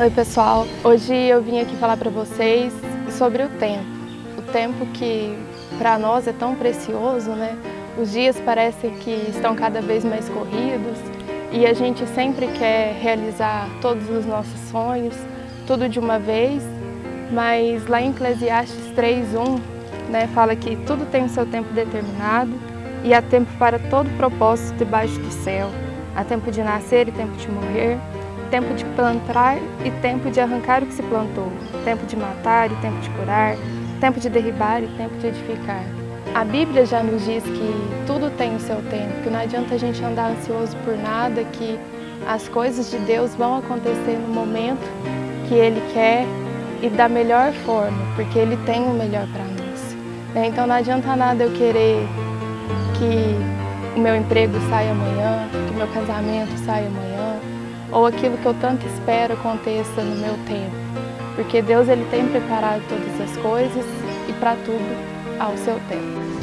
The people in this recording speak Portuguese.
Oi pessoal, hoje eu vim aqui falar para vocês sobre o tempo. O tempo que para nós é tão precioso, né? Os dias parecem que estão cada vez mais corridos e a gente sempre quer realizar todos os nossos sonhos, tudo de uma vez, mas lá em Eclesiastes 3.1 né, fala que tudo tem o seu tempo determinado e há tempo para todo propósito debaixo do céu. Há tempo de nascer e tempo de morrer, tempo de plantar e tempo de arrancar o que se plantou, tempo de matar e tempo de curar, tempo de derribar e tempo de edificar. A Bíblia já nos diz que tudo tem o seu tempo, que não adianta a gente andar ansioso por nada, que as coisas de Deus vão acontecer no momento que Ele quer e da melhor forma, porque Ele tem o melhor para nós. Né? Então não adianta nada eu querer que o meu emprego saia amanhã, que o meu casamento saia amanhã, ou aquilo que eu tanto espero aconteça no meu tempo. Porque Deus ele tem preparado todas as coisas e para tudo ao seu tempo.